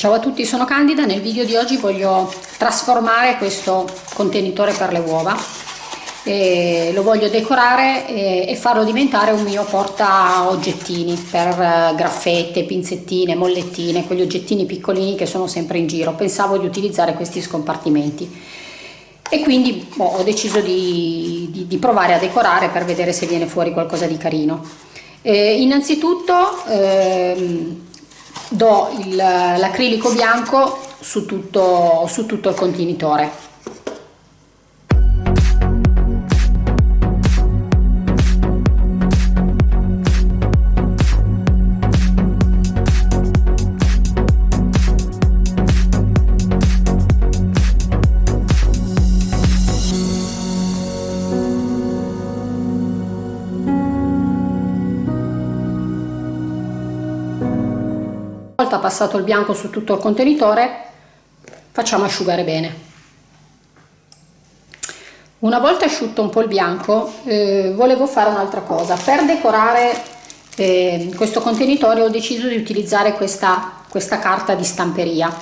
Ciao a tutti, sono Candida. Nel video di oggi voglio trasformare questo contenitore per le uova. E lo voglio decorare e, farlo diventare un mio porta oggettini per uh, graffette, pinzettine, mollettine, quegli oggettini piccolini che sono sempre in giro. Pensavo di utilizzare questi scompartimenti e quindi boh, ho deciso di, di, di, provare a decorare per vedere se viene fuori qualcosa di carino. Eh, innanzitutto ehm, do l'acrilico bianco su tutto, su tutto il contenitore volta passato il bianco su tutto il contenitore facciamo asciugare bene. Una volta asciutto un po' il bianco eh, volevo fare un'altra cosa. Per decorare eh, questo contenitore ho deciso di utilizzare questa, questa carta di stamperia.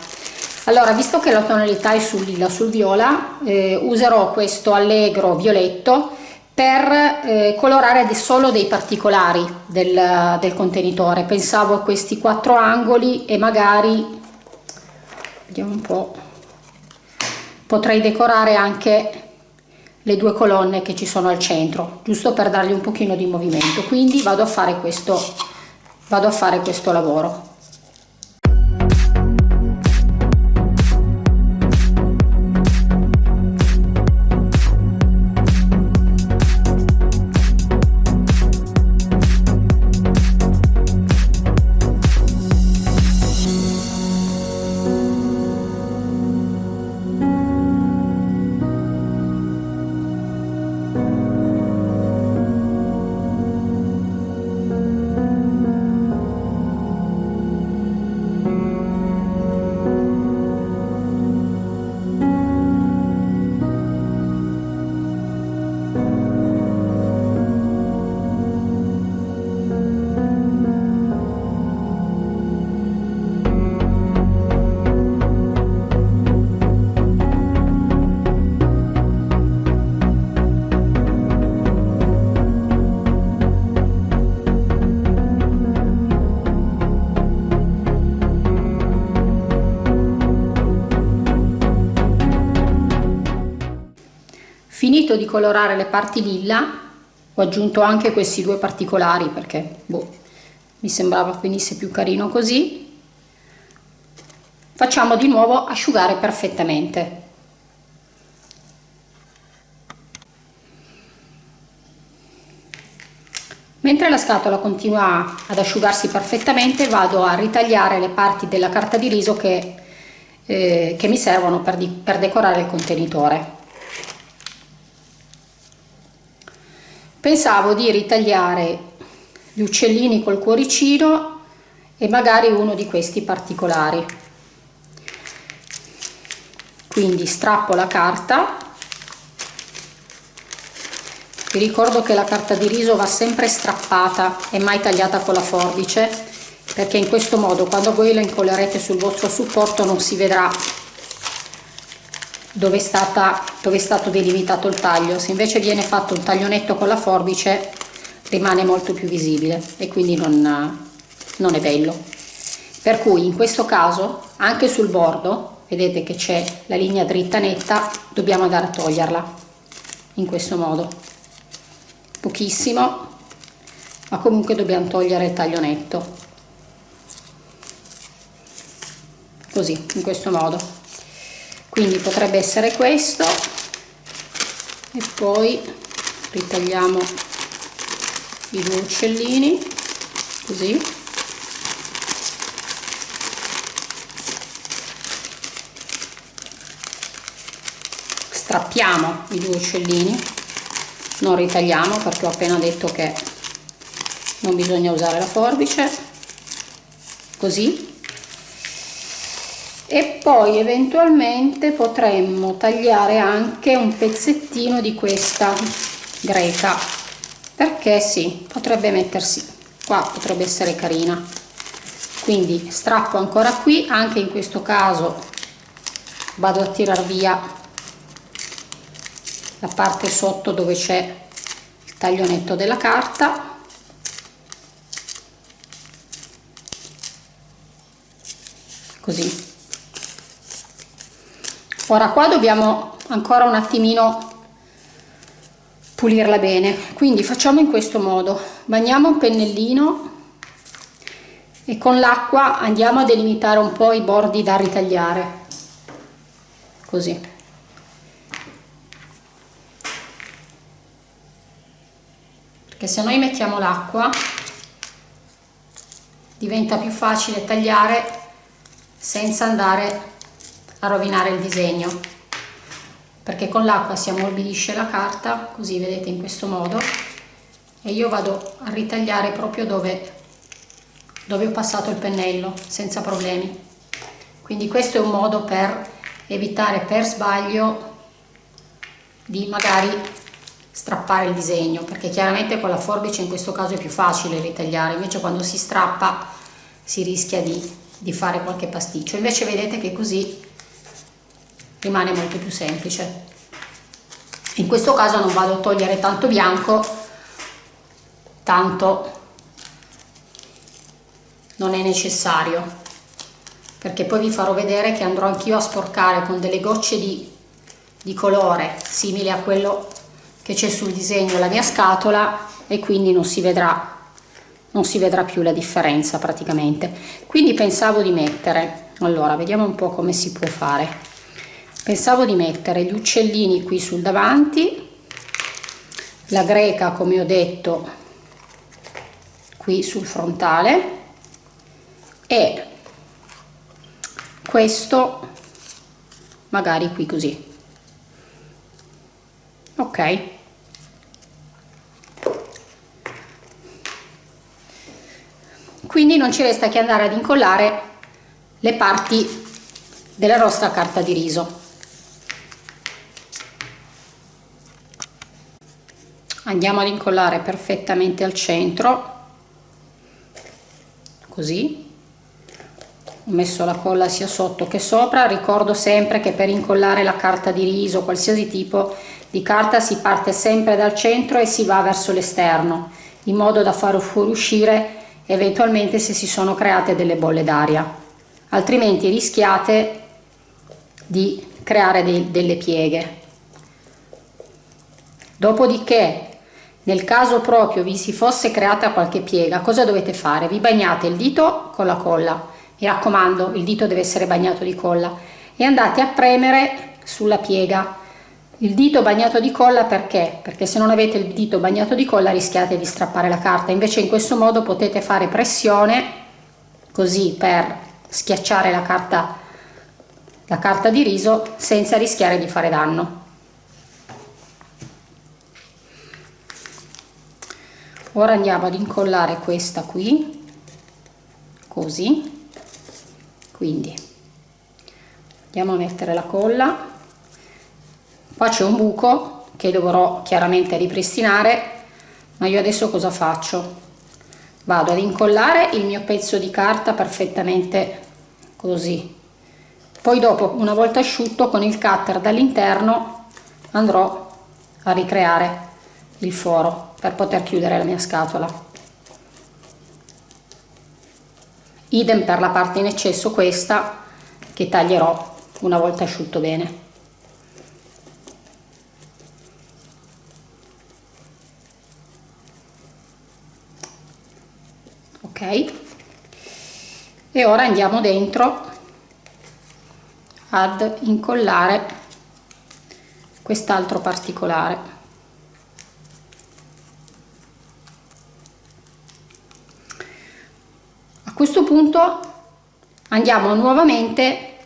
Allora visto che la tonalità è sul lilla sul viola eh, userò questo allegro violetto per eh, colorare solo dei particolari del, del, contenitore. Pensavo a questi quattro angoli e magari vediamo un po potrei decorare anche le due colonne che ci sono al centro giusto per dargli un pochino di movimento. Quindi vado a fare questo vado a fare questo lavoro finito di colorare le parti lilla ho aggiunto anche questi due particolari perché boh, mi sembrava venisse più carino così. Facciamo di nuovo asciugare perfettamente. Mentre la scatola continua ad asciugarsi perfettamente vado a ritagliare le parti della carta di riso che, eh, che mi servono per, di, per decorare il contenitore pensavo di ritagliare gli uccellini col cuoricino e magari uno di questi particolari. Quindi strappo la carta. Vi ricordo che la carta di riso va sempre strappata e mai tagliata con la forbice perché in questo modo quando voi la incollerete sul vostro supporto non si vedrà dove è, stata, dove è stato delimitato il taglio. Se invece viene fatto un taglio netto con la forbice rimane molto più visibile e quindi non, non è bello. Per cui in questo caso anche sul bordo vedete che c'è la linea dritta netta dobbiamo andare a toglierla in questo modo. Pochissimo ma comunque dobbiamo togliere il taglio netto così in questo modo quindi potrebbe essere questo. E poi ritagliamo i due uccellini così. Strappiamo i due uccellini. Non ritagliamo perché ho appena detto che non bisogna usare la forbice. Così e poi eventualmente potremmo tagliare anche un pezzettino di questa greca. Perché sì potrebbe mettersi qua potrebbe essere carina. Quindi strappo ancora qui anche in questo caso vado a tirar via la parte sotto dove c'è il taglionetto della carta. Così ora qua dobbiamo ancora un attimino pulirla bene. Quindi facciamo in questo modo. Bagniamo un pennellino e con l'acqua andiamo a delimitare un po' i bordi da ritagliare. Così. Perché se noi mettiamo l'acqua diventa più facile tagliare senza andare a rovinare il disegno. Perché con l'acqua si ammorbidisce la carta così vedete in questo modo e io vado a ritagliare proprio dove dove ho passato il pennello senza problemi. Quindi questo è un modo per evitare per sbaglio di magari strappare il disegno perché chiaramente con la forbice in questo caso è più facile ritagliare invece quando si strappa si rischia di, di fare qualche pasticcio. Invece vedete che così rimane molto più semplice. In questo caso non vado a togliere tanto bianco tanto non è necessario perché poi vi farò vedere che andrò anch'io a sporcare con delle gocce di, di colore simili a quello che c'è sul disegno la mia scatola e quindi non si vedrà non si vedrà più la differenza praticamente. Quindi pensavo di mettere allora vediamo un po' come si può fare pensavo di mettere gli uccellini qui sul davanti la greca come ho detto qui sul frontale e questo magari qui così. Ok. Quindi non ci resta che andare ad incollare le parti della nostra carta di riso andiamo ad incollare perfettamente al centro. Così. Ho messo la colla sia sotto che sopra. Ricordo sempre che per incollare la carta di riso qualsiasi tipo di carta si parte sempre dal centro e si va verso l'esterno in modo da far fuoriuscire eventualmente se si sono create delle bolle d'aria. Altrimenti rischiate di creare dei, delle pieghe. Dopodiché nel caso proprio vi si fosse creata qualche piega cosa dovete fare? Vi bagnate il dito con la colla. Mi raccomando il dito deve essere bagnato di colla. E andate a premere sulla piega. Il dito bagnato di colla perché? Perché se non avete il dito bagnato di colla rischiate di strappare la carta, invece in questo modo potete fare pressione così per schiacciare la carta, la carta di riso senza rischiare di fare danno. Ora andiamo ad incollare questa qui, così quindi andiamo a mettere la colla. Qua c'è un buco che dovrò chiaramente ripristinare ma io adesso cosa faccio? Vado ad incollare il mio pezzo di carta perfettamente così. Poi dopo una volta asciutto con il cutter dall'interno andrò a ricreare il foro per poter chiudere la mia scatola. Idem per la parte in eccesso questa che taglierò una volta asciutto bene. Ok? E ora andiamo dentro ad incollare quest'altro particolare questo punto andiamo nuovamente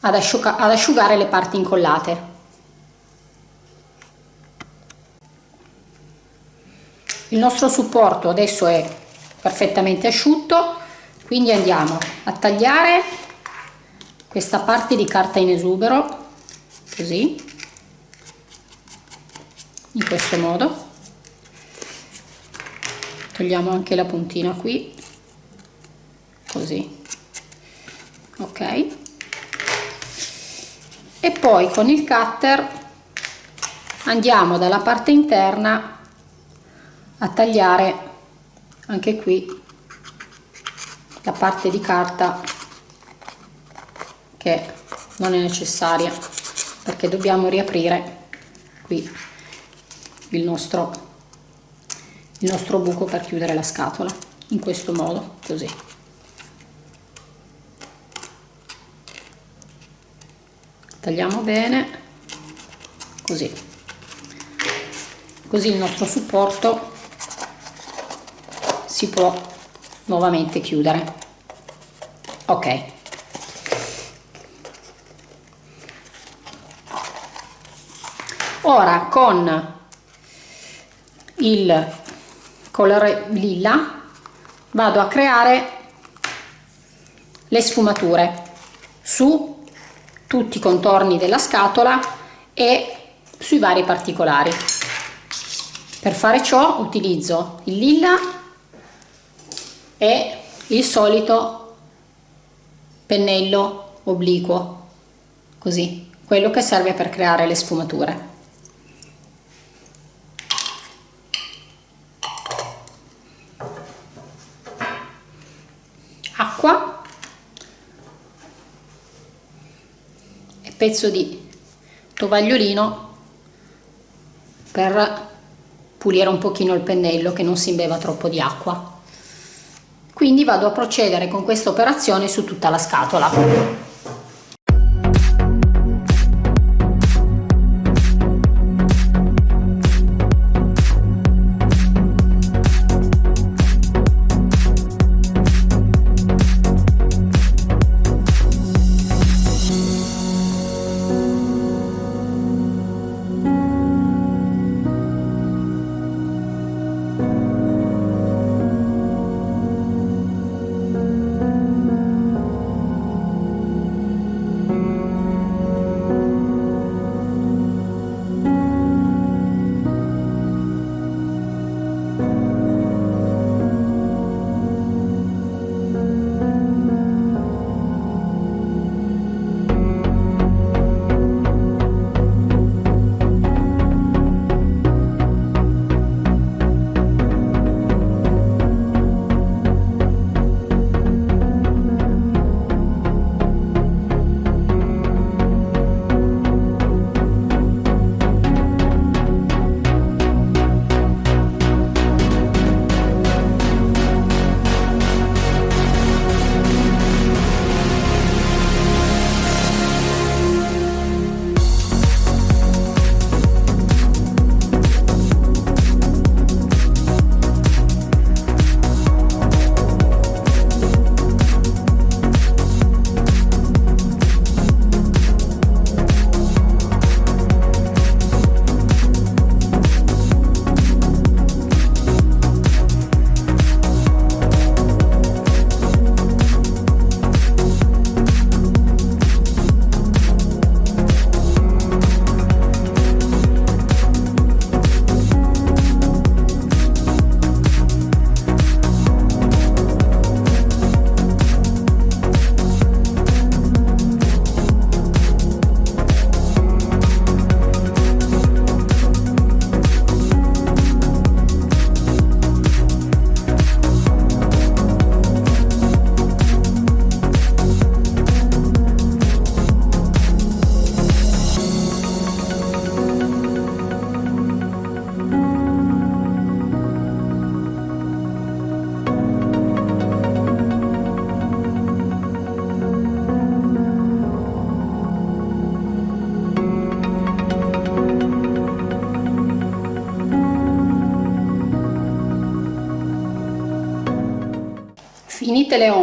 ad, asciuga ad asciugare le parti incollate. Il nostro supporto adesso è perfettamente asciutto quindi andiamo a tagliare questa parte di carta in esubero così in questo modo. Togliamo anche la puntina qui così. Ok. E poi con il cutter andiamo dalla parte interna a tagliare anche qui la parte di carta che non è necessaria perché dobbiamo riaprire qui il nostro il nostro buco per chiudere la scatola in questo modo così tagliamo bene così. Così il nostro supporto si può nuovamente chiudere. Ok. Ora con il colore lilla vado a creare le sfumature su tutti i contorni della scatola e sui vari particolari. Per fare ciò utilizzo il lilla e il solito pennello obliquo così quello che serve per creare le sfumature acqua e pezzo di tovagliolino per pulire un pochino il pennello che non si imbeva troppo di acqua. Quindi vado a procedere con questa operazione su tutta la scatola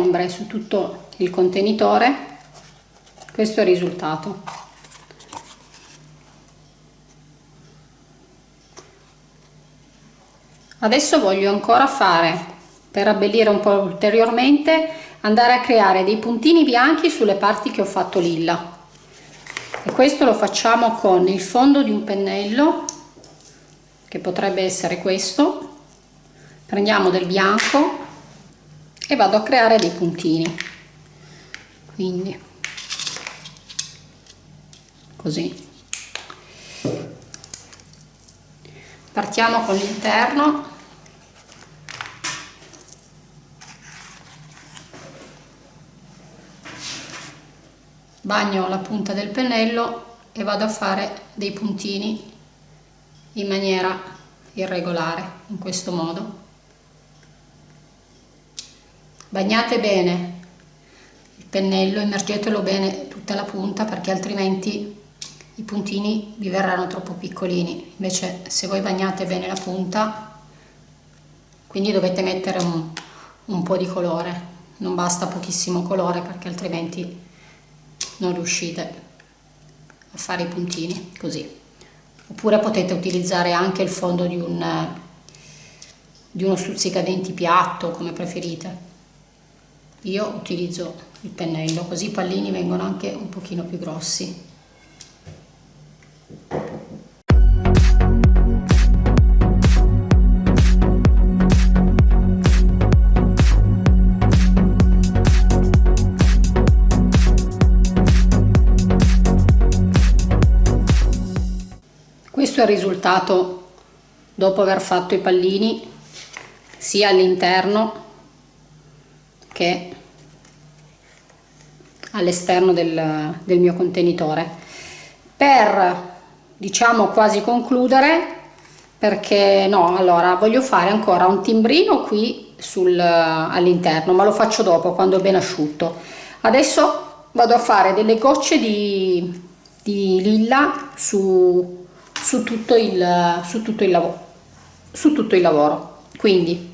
ombre su tutto il contenitore questo è il risultato. Adesso voglio ancora fare per abbellire un po' ulteriormente andare a creare dei puntini bianchi sulle parti che ho fatto lilla. E questo lo facciamo con il fondo di un pennello che potrebbe essere questo. Prendiamo del bianco e vado a creare dei puntini. Quindi. Così. Partiamo con l'interno. Bagno la punta del pennello e vado a fare dei puntini in maniera irregolare in questo modo bagnate bene. Il pennello immergetelo bene tutta la punta perché altrimenti i puntini vi verranno troppo piccolini. Invece se voi bagnate bene la punta quindi dovete mettere un, un po' di colore. Non basta pochissimo colore perché altrimenti non riuscite a fare i puntini così. Oppure potete utilizzare anche il fondo di, un, di uno stuzzicadenti piatto come preferite io utilizzo il pennello così i pallini vengono anche un pochino più grossi. Questo è il risultato dopo aver fatto i pallini sia all'interno che all'esterno del, del mio contenitore. Per diciamo quasi concludere perché no allora voglio fare ancora un timbrino qui sul all'interno ma lo faccio dopo quando è ben asciutto. Adesso vado a fare delle gocce di, di lilla su su tutto il, su tutto il lavoro su tutto il lavoro. Quindi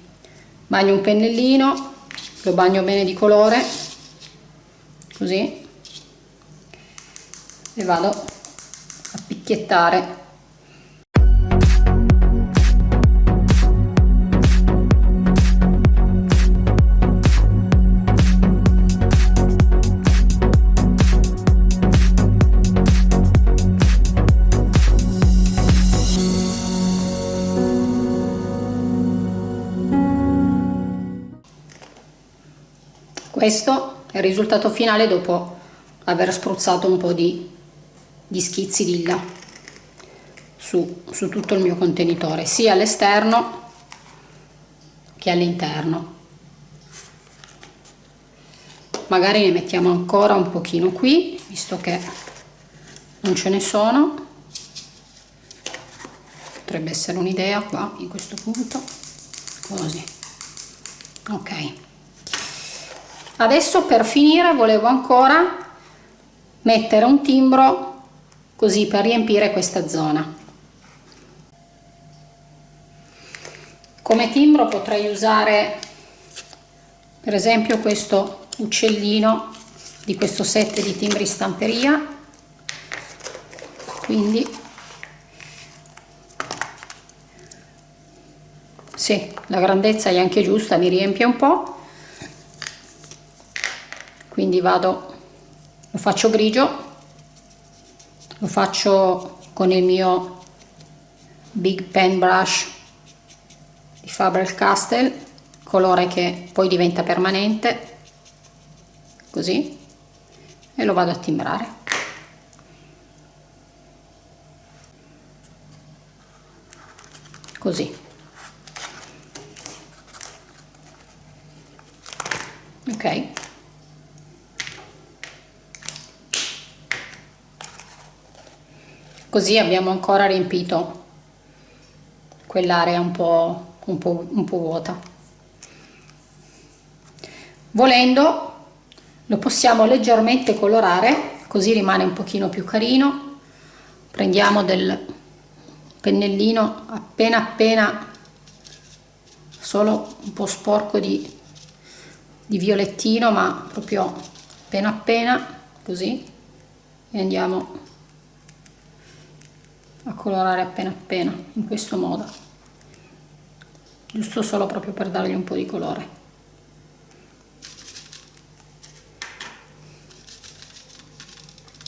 bagno un pennellino lo bagno bene di colore così. E vado a picchiettare. Questo il risultato finale dopo aver spruzzato un po' di, di schizzi lilla su, su tutto il mio contenitore sia all'esterno che all'interno. Magari ne mettiamo ancora un pochino qui visto che non ce ne sono. Potrebbe essere un'idea qua in questo punto. Così. Ok adesso per finire volevo ancora mettere un timbro così per riempire questa zona. Come timbro potrei usare per esempio questo uccellino di questo set di timbri stamperia. Quindi sì, la grandezza è anche giusta mi riempie un po' quindi vado lo faccio grigio lo faccio con il mio big pen brush di Faber-Castell colore che poi diventa permanente così e lo vado a timbrare. Così. Ok così abbiamo ancora riempito quell'area un po', un, po', un po' vuota. Volendo lo possiamo leggermente colorare così rimane un pochino più carino. Prendiamo del pennellino appena appena solo un po' sporco di, di violettino ma proprio appena appena così. E andiamo a colorare appena appena in questo modo. Giusto solo proprio per dargli un po' di colore.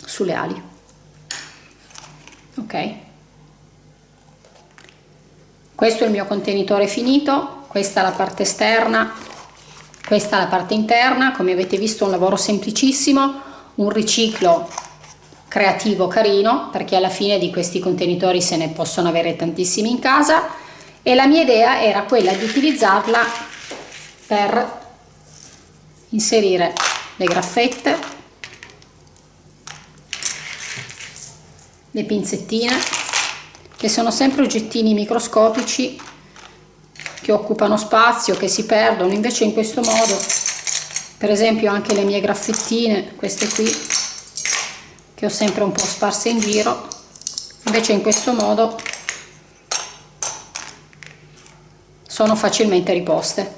Sulle ali. Ok. Questo è il mio contenitore finito questa è la parte esterna questa è la parte interna. Come avete visto un lavoro semplicissimo un riciclo creativo carino perché alla fine di questi contenitori se ne possono avere tantissimi in casa. E la mia idea era quella di utilizzarla per inserire le graffette le pinzettine che sono sempre oggettini microscopici che occupano spazio, che si perdono, invece in questo modo, per esempio anche le mie graffettine, queste qui, che ho sempre un po' sparse in giro, invece in questo modo sono facilmente riposte.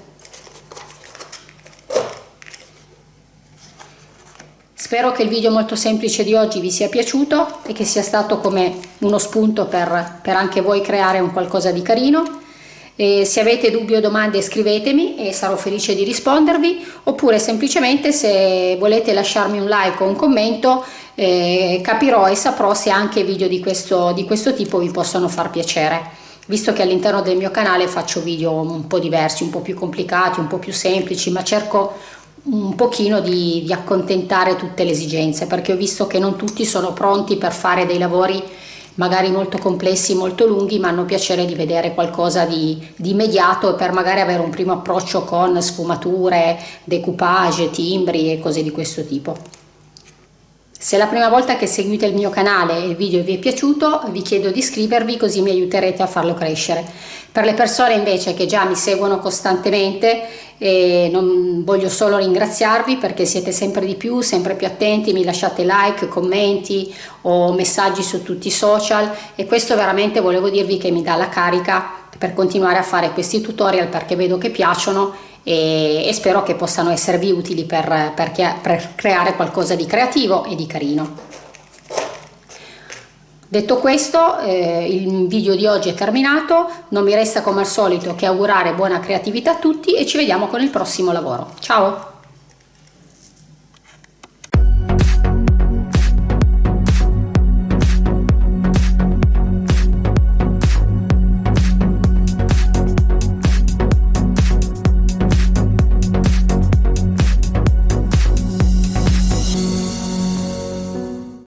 Spero che il video molto semplice di oggi vi sia piaciuto e che sia stato come uno spunto per, per anche voi creare un qualcosa di carino. E se avete dubbi o domande scrivetemi e sarò felice di rispondervi. Oppure semplicemente se volete lasciarmi un like o un commento eh, capirò e saprò se anche video di questo, di questo tipo vi possono far piacere visto che all'interno del mio canale faccio video un po' diversi, un po' più complicati, un po' più semplici, ma cerco un pochino di, di accontentare tutte le esigenze perché ho visto che non tutti sono pronti per fare dei lavori magari molto complessi, molto lunghi, ma hanno piacere di vedere qualcosa di, di immediato per magari avere un primo approccio con sfumature, decoupage, timbri e cose di questo tipo. Se è la prima volta che seguite il mio canale e il video vi è piaciuto, vi chiedo di iscrivervi così mi aiuterete a farlo crescere. Per le persone invece che già mi seguono costantemente, eh, non voglio solo ringraziarvi perché siete sempre di più, sempre più attenti, mi lasciate like, commenti o messaggi su tutti i social e questo veramente volevo dirvi che mi dà la carica per continuare a fare questi tutorial perché vedo che piacciono e, e spero che possano esservi utili per, per, per creare qualcosa di creativo e di carino. Detto questo, eh, il video di oggi è terminato, non mi resta come al solito che augurare buona creatività a tutti e ci vediamo con il prossimo lavoro. Ciao!